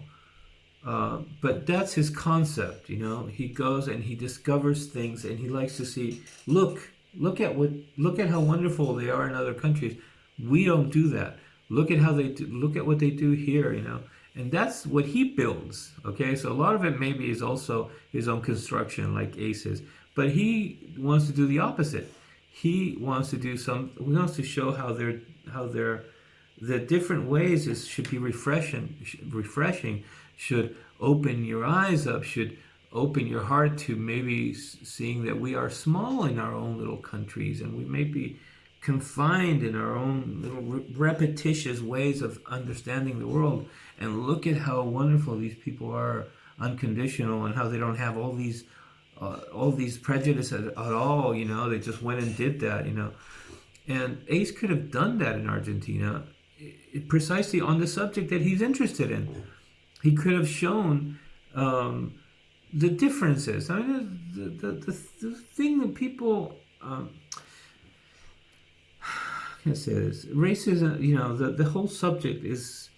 uh, but that's his concept. You know, he goes and he discovers things, and he likes to see. Look, look at what, look at how wonderful they are in other countries. We don't do that. Look at how they do, look at what they do here. You know, and that's what he builds. Okay, so a lot of it maybe is also his own construction, like Ace's, but he wants to do the opposite he wants to do some he wants to show how they're how they're the different ways is should be refreshing refreshing should open your eyes up should open your heart to maybe seeing that we are small in our own little countries and we may be confined in our own little repetitious ways of understanding the world and look at how wonderful these people are unconditional and how they don't have all these uh, all these prejudices at, at all. You know, they just went and did that. You know, and Ace could have done that in Argentina, precisely on the subject that he's interested in. He could have shown um, the differences. I mean, the the, the, the thing that people. Um, I can say this racism you know the, the whole subject is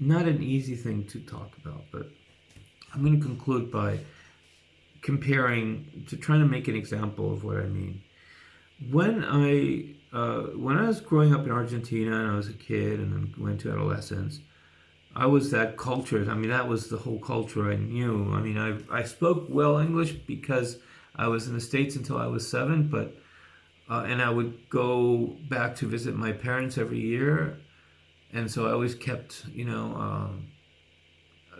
not an easy thing to talk about but i'm going to conclude by comparing to trying to make an example of what I mean. When I uh, when I was growing up in Argentina and I was a kid and then went to adolescence, I was that culture. I mean, that was the whole culture I knew. I mean, I I spoke well English because I was in the states until I was seven, but uh, and I would go back to visit my parents every year, and so I always kept you know. Um,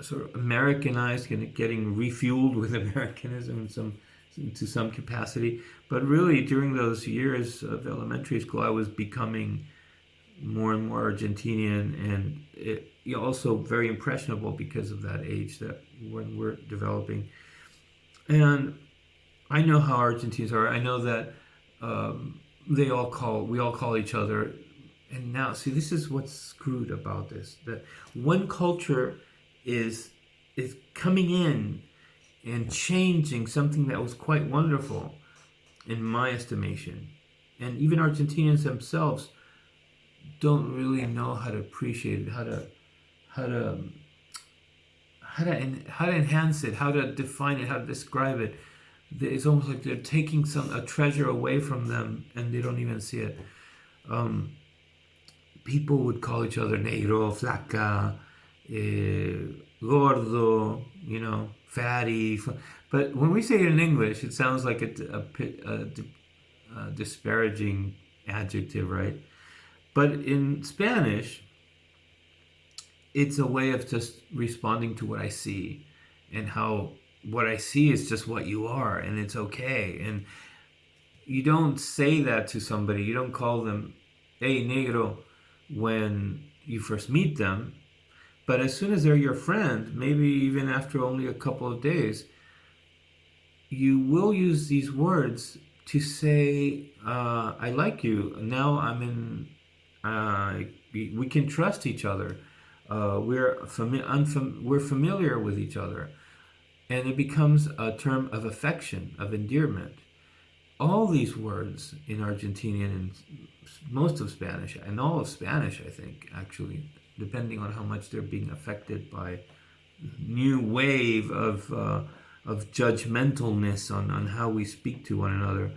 sort of Americanized, getting refueled with Americanism and some to some capacity. But really, during those years of elementary school, I was becoming more and more Argentinian, and it, also very impressionable because of that age that when we're developing. And I know how Argentines are. I know that um, they all call we all call each other. And now, see, this is what's screwed about this: that one culture is is coming in and changing something that was quite wonderful in my estimation. And even Argentinians themselves don't really know how to appreciate it, how to how to how to how to enhance it, how to define it, how to describe it. It's almost like they're taking some a treasure away from them, and they don't even see it. Um, people would call each other negro, flaca, eh, gordo, you know, fatty. But when we say it in English, it sounds like a, a, a, a disparaging adjective, right? But in Spanish, it's a way of just responding to what I see and how what I see is just what you are and it's okay. And you don't say that to somebody. You don't call them, hey, negro, when you first meet them. But as soon as they're your friend, maybe even after only a couple of days, you will use these words to say, uh, I like you. Now I'm in, uh, we can trust each other. Uh, we're, fami we're familiar with each other. And it becomes a term of affection, of endearment. All these words in Argentinian and most of Spanish, and all of Spanish, I think, actually, depending on how much they're being affected by new wave of uh, of judgmentalness on, on how we speak to one another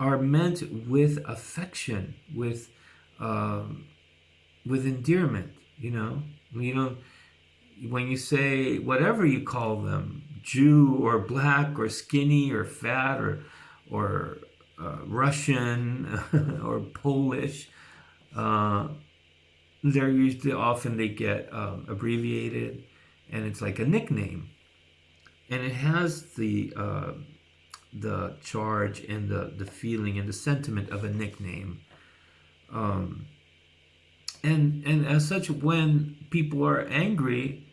are meant with affection, with um, with endearment. You know, you know, when you say whatever you call them, Jew or black or skinny or fat or or uh, Russian or Polish. Uh, they're usually often they get um, abbreviated and it's like a nickname and it has the uh, the charge and the the feeling and the sentiment of a nickname Um, and and as such, when people are angry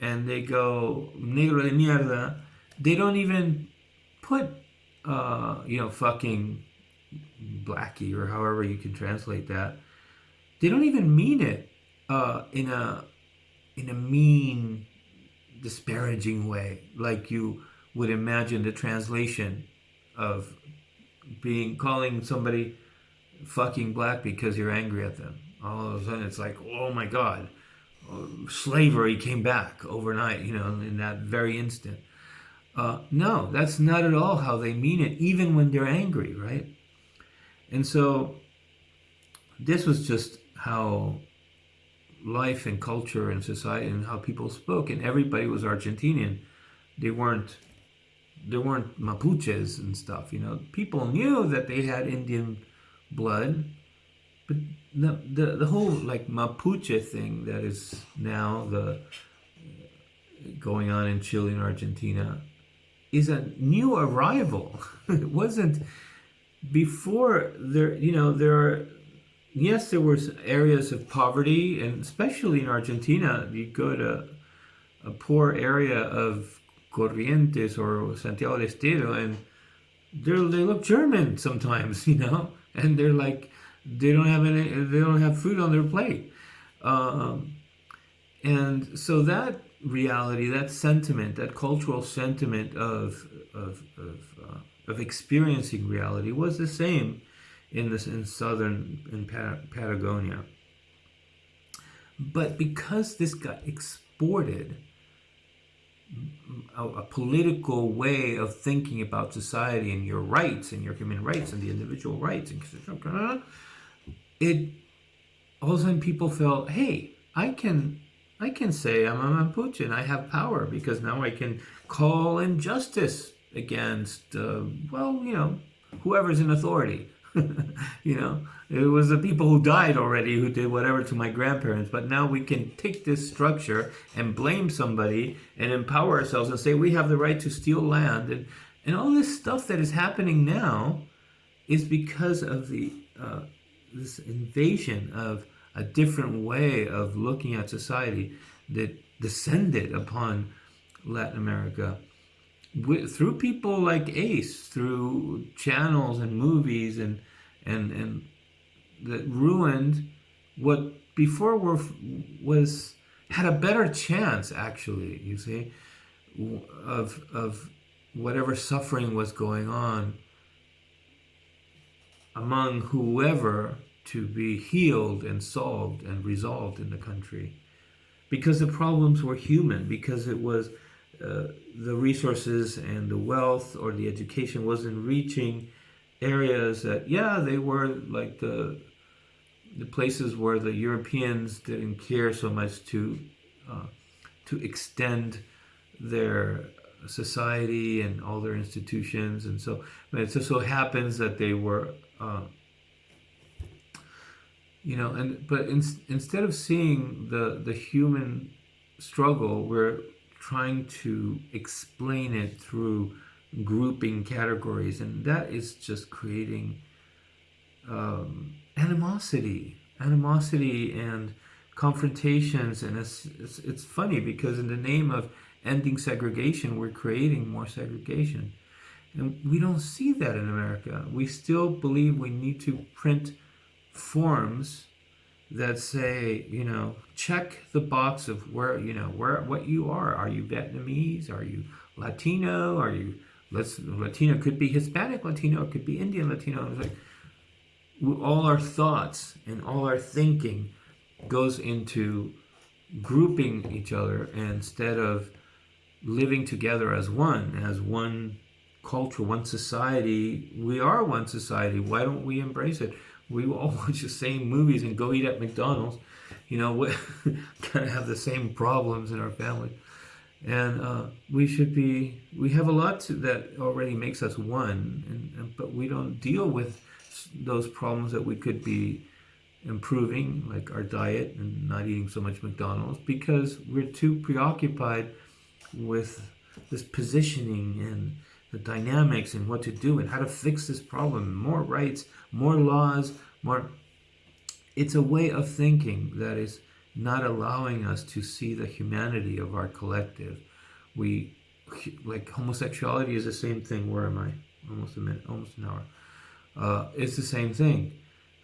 and they go negro de mierda, they don't even put uh, you know fucking blackie or however you can translate that. They don't even mean it uh, in a in a mean, disparaging way, like you would imagine the translation of being calling somebody fucking black because you're angry at them. All of a sudden, it's like, oh my god, slavery came back overnight. You know, in that very instant. Uh, no, that's not at all how they mean it, even when they're angry, right? And so, this was just how life and culture and society and how people spoke, and everybody was Argentinian. They weren't there weren't Mapuches and stuff. You know, people knew that they had Indian blood, but the the, the whole like Mapuche thing that is now the going on in Chile and Argentina is a new arrival. it wasn't before there. You know, there are yes, there were areas of poverty, and especially in Argentina, you go to a poor area of Corrientes or Santiago del Estero, and they they look German sometimes, you know, and they're like they don't have any, they don't have food on their plate, um, and so that reality, that sentiment, that cultural sentiment of of of, uh, of experiencing reality was the same in this in southern in Patagonia. But because this got exported, a, a, political way of thinking about society and your rights and your human rights and the individual rights and it all of a sudden people felt, hey, I can I can say I'm a Mapuche and I have power because now I can call injustice against uh, well, you know, whoever's in authority. you know, it was the people who died already who did whatever to my grandparents. But now we can take this structure and blame somebody and empower ourselves and say we have the right to steal land and and all this stuff that is happening now is because of the uh, this invasion of a different way of looking at society that descended upon Latin America through people like Ace, through channels and movies and and and that ruined what before were was had a better chance actually. You see, of of whatever suffering was going on among whoever to be healed and solved and resolved in the country because the problems were human because it was uh, the resources and the wealth or the education wasn't reaching areas that yeah they were like the the places where the Europeans didn't care so much to uh, to extend their society and all their institutions. And so it just so happens that they were uh, you know and but in, instead of seeing the the human struggle we're trying to explain it through grouping categories, and that is just creating um, animosity, animosity and confrontations. And it's, it's, it's funny because in the name of ending segregation, we're creating more segregation. And we don't see that in America. We still believe we need to print forms that say, you know, check the box of where, you know, where, what you are. Are you Vietnamese? Are you Latino? Are you, let's, Latino could be Hispanic Latino, it could be Indian Latino. It's like, all our thoughts and all our thinking goes into grouping each other instead of living together as one, as one culture, one society. We are one society. Why don't we embrace it? We all watch the same movies and go eat at McDonald's. You know, we kind of have the same problems in our family. And uh, we should be, we have a lot to, that already makes us one, and, and, but we don't deal with those problems that we could be improving, like our diet and not eating so much McDonald's, because we're too preoccupied with this positioning and the dynamics and what to do and how to fix this problem. More rights, more laws, more. it's a way of thinking that is not allowing us to see the humanity of our collective. We like homosexuality is the same thing. Where am I? Almost a minute, almost an hour. Uh, it's the same thing.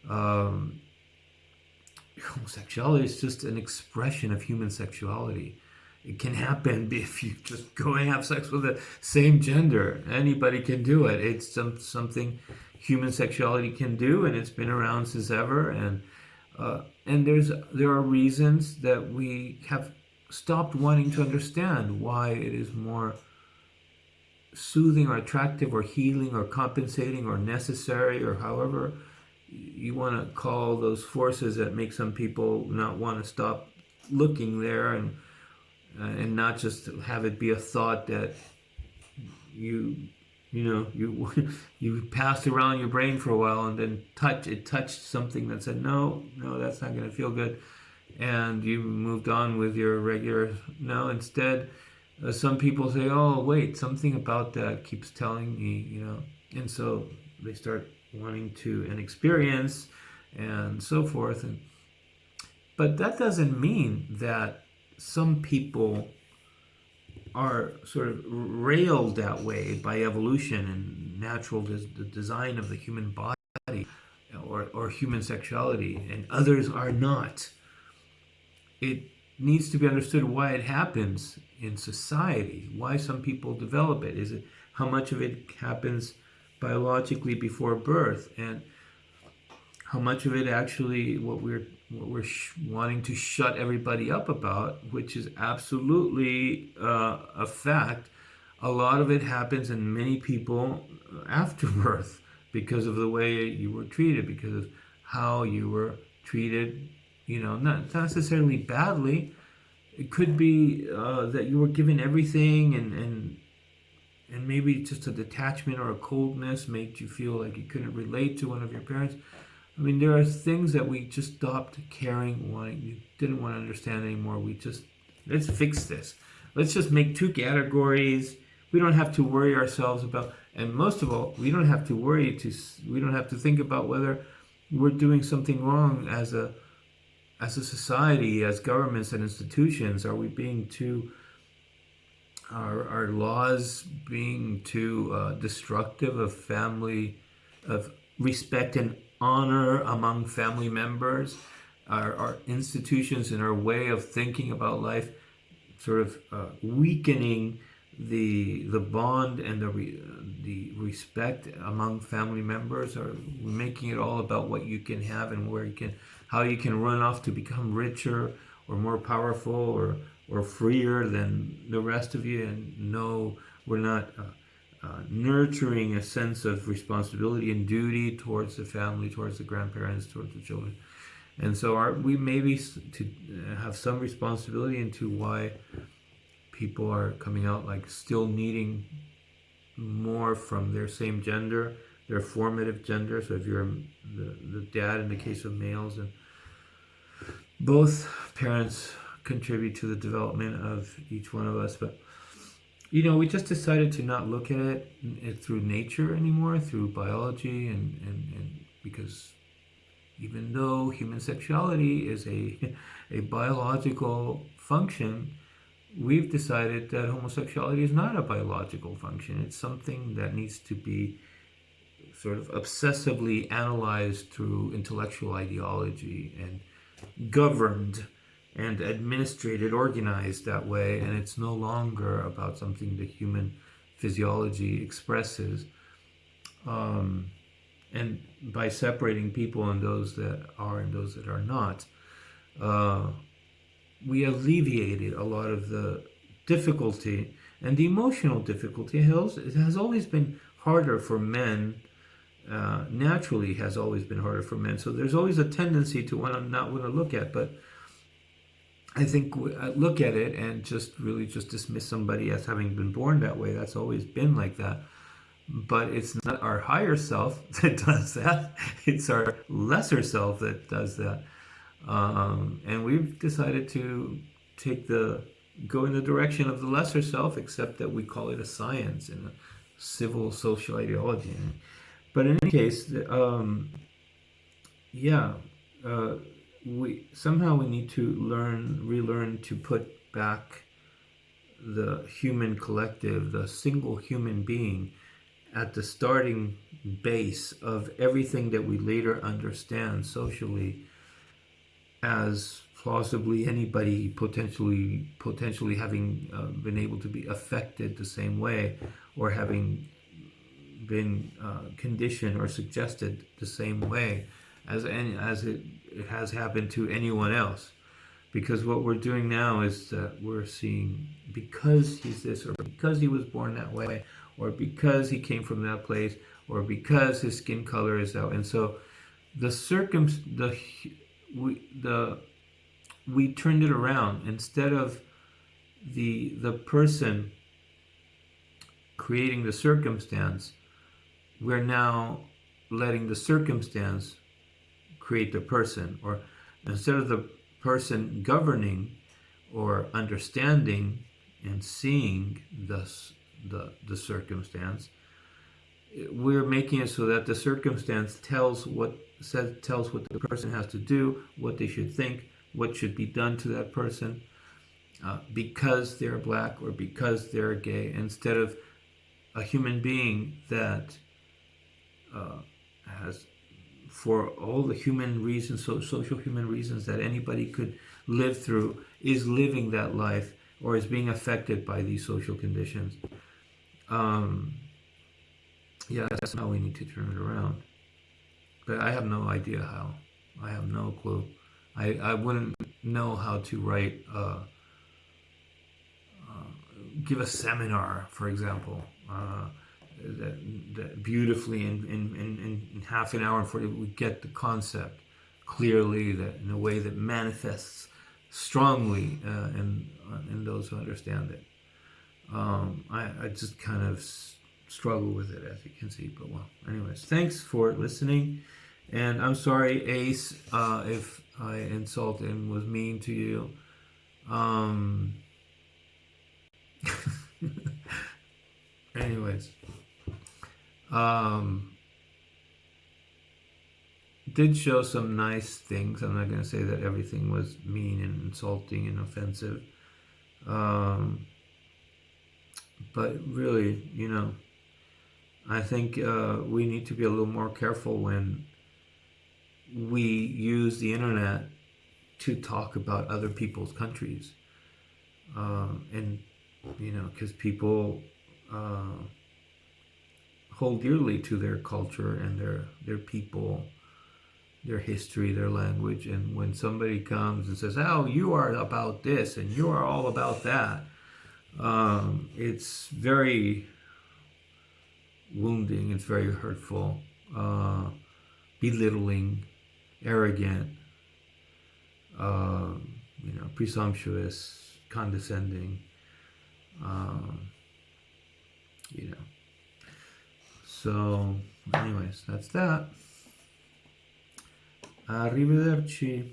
Um, homosexuality is just an expression of human sexuality. It can happen if you just go and have sex with the same gender. Anybody can do it. It's some, something human sexuality can do, and it's been around since ever. And uh, and there's there are reasons that we have stopped wanting to understand why it is more soothing or attractive or healing or compensating or necessary or however you want to call those forces that make some people not want to stop looking there and uh, and not just have it be a thought that you you know you you passed around your brain for a while and then touch it touched something that said no no that's not going to feel good. And you moved on with your regular no instead uh, some people say oh wait something about that keeps telling me you know? And so they start wanting to an experience and so forth and but that doesn't mean that some people are sort of railed that way by evolution and natural des the design of the human body or, or human sexuality and others are not. It needs to be understood why it happens in society why some people develop it. Is it how much of it happens biologically before birth? And how much of it actually what we're what we're wanting to shut everybody up about which is absolutely uh, a fact a lot of it happens in many people after birth because of the way you were treated because of how you were treated you know not necessarily badly it could be uh, that you were given everything and and and maybe just a detachment or a coldness made you feel like you couldn't relate to one of your parents. I mean, there are things that we just stopped caring, wanting, you didn't want to understand anymore. We just, let's fix this. Let's just make two categories. We don't have to worry ourselves about, and most of all, we don't have to worry to, we don't have to think about whether we're doing something wrong as a, as a society, as governments and institutions. Are we being too are, our laws being too uh, destructive of family, of respect and honor among family members, our, our institutions and our way of thinking about life sort of uh, weakening the the bond and the re, the respect among family members or making it all about what you can have and where you can how you can run off to become richer or more powerful or or freer than the rest of you. And no we're not uh, uh, nurturing a sense of responsibility and duty towards the family towards the grandparents towards the children and so our, we maybe to have some responsibility into why people are coming out like still needing more from their same gender their formative gender so if you're the, the dad in the case of males and both parents contribute to the development of each one of us. But, you know, we just decided to not look at it, through nature anymore, through biology, and, and, and because even though human sexuality is a, a biological function, we've decided that homosexuality is not a biological function. It's something that needs to be sort of obsessively analyzed through intellectual ideology and governed and administrated, organized that way, and it's no longer about something the human physiology expresses. Um, and by separating people and those that are and those that are not, uh, we alleviated a lot of the difficulty and the emotional difficulty. Hills, it has always been harder for men. Uh, naturally, has always been harder for men. So there's always a tendency to want to not want to look at, but I think uh, look at it and just really just dismiss somebody as having been born that way. That's always been like that. But it's not our higher self that does that. It's our lesser self that does that. Um, and we've decided to take the go in the direction of the lesser self, except that we call it a science and a civil social ideology. But in any case, um, yeah, uh, we somehow we need to learn, relearn to put back the human collective, the single human being, at the starting base of everything that we later understand socially as plausibly anybody potentially potentially having uh, been able to be affected the same way or having been uh, conditioned or suggested the same way as any as it, it has happened to anyone else. Because what we're doing now is that we're seeing because he's this or because he was born that way or because he came from that place or because his skin color is out. And so the circum the we the we turned it around. Instead of the the person creating the circumstance we're now letting the circumstance create the person or instead of the person governing or understanding and seeing the, the, the circumstance we're making it so that the circumstance tells what says tells what the person has to do what they should think what should be done to that person uh, because they're black or because they're gay instead of a human being that uh, has for all the human reasons so social human reasons that anybody could live through is living that life or is being affected by these social conditions. Um, yeah that's how we need to turn it around. But I have no idea how. I have no clue. I, I wouldn't know how to write, uh, uh, give a seminar, for example, uh, that, that beautifully in, in, in, in half an hour before we get the concept clearly, that in a way that manifests strongly uh, in, in those who understand it. Um, I, I just kind of struggle with it, as you can see. But well, anyways, thanks for listening. And I'm sorry, Ace, uh, if I insulted and was mean to you. Um, anyways, um, did show some nice things. I'm not going to say that everything was mean and insulting and offensive. Um, but really, you know, I think uh, we need to be a little more careful when we use the internet to talk about other people's countries. Um, and, you know, because people uh, hold dearly to their culture and their, their people, their history, their language. And when somebody comes and says, oh, you are about this and you are all about that, um, it's very wounding, it's very hurtful, uh, belittling, arrogant, uh, you know, presumptuous, condescending, um, you know. So, anyways, that's that. Arrivederci.